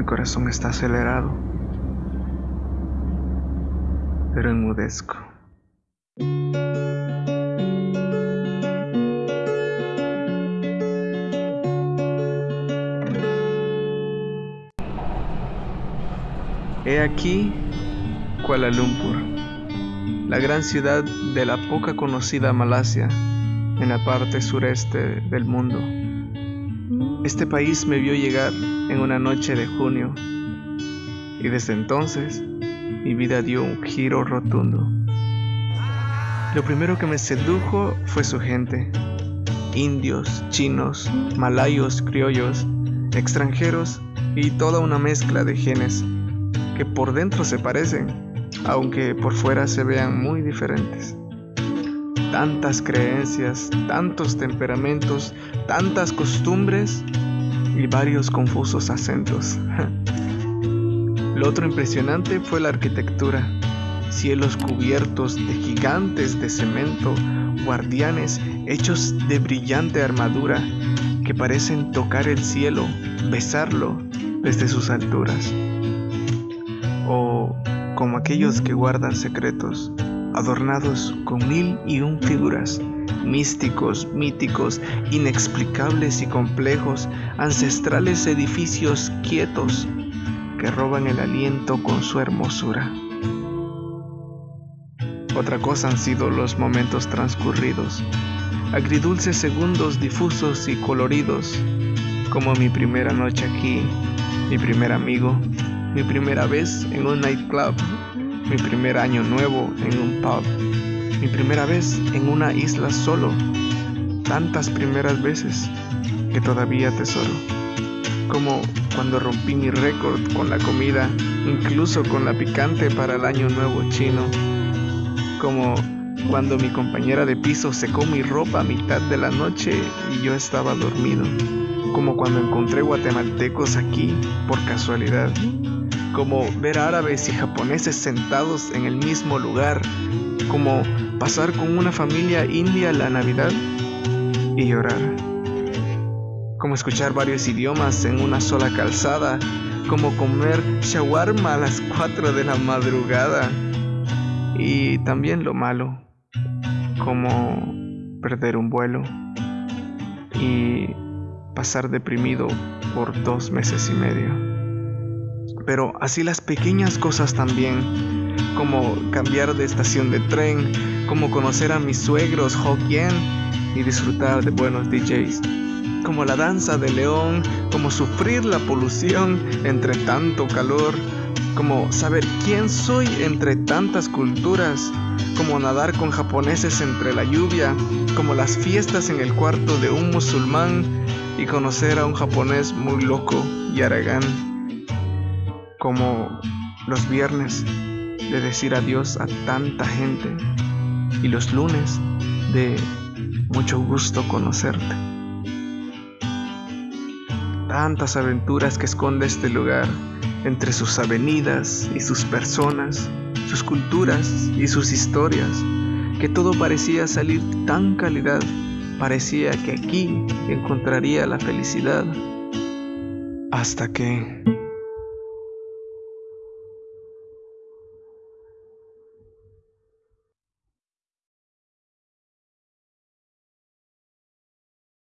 Mi corazón está acelerado, pero enmudezco. He aquí Kuala Lumpur, la gran ciudad de la poca conocida Malasia, en la parte sureste del mundo. Este país me vio llegar en una noche de junio y desde entonces mi vida dio un giro rotundo. Lo primero que me sedujo fue su gente, indios, chinos, malayos, criollos, extranjeros y toda una mezcla de genes que por dentro se parecen, aunque por fuera se vean muy diferentes. Tantas creencias, tantos temperamentos, tantas costumbres y varios confusos acentos. Lo otro impresionante fue la arquitectura. Cielos cubiertos de gigantes de cemento, guardianes hechos de brillante armadura que parecen tocar el cielo, besarlo desde sus alturas o como aquellos que guardan secretos, adornados con mil y un figuras, místicos, míticos, inexplicables y complejos, ancestrales edificios quietos que roban el aliento con su hermosura. Otra cosa han sido los momentos transcurridos, agridulces segundos difusos y coloridos, como mi primera noche aquí, mi primer amigo, mi primera vez en un nightclub, mi primer año nuevo en un pub, mi primera vez en una isla solo, tantas primeras veces que todavía atesoro, como cuando rompí mi récord con la comida, incluso con la picante para el año nuevo chino, como cuando mi compañera de piso secó mi ropa a mitad de la noche y yo estaba dormido, como cuando encontré guatemaltecos aquí por casualidad como ver árabes y japoneses sentados en el mismo lugar, como pasar con una familia india la Navidad y llorar, como escuchar varios idiomas en una sola calzada, como comer shawarma a las 4 de la madrugada. Y también lo malo, como perder un vuelo y pasar deprimido por dos meses y medio pero así las pequeñas cosas también, como cambiar de estación de tren, como conocer a mis suegros Hokkien y disfrutar de buenos DJs, como la danza de león, como sufrir la polución entre tanto calor, como saber quién soy entre tantas culturas, como nadar con japoneses entre la lluvia, como las fiestas en el cuarto de un musulmán y conocer a un japonés muy loco y aragán como los viernes de decir adiós a tanta gente y los lunes de mucho gusto conocerte. Tantas aventuras que esconde este lugar entre sus avenidas y sus personas, sus culturas y sus historias, que todo parecía salir tan calidad, parecía que aquí encontraría la felicidad, hasta que...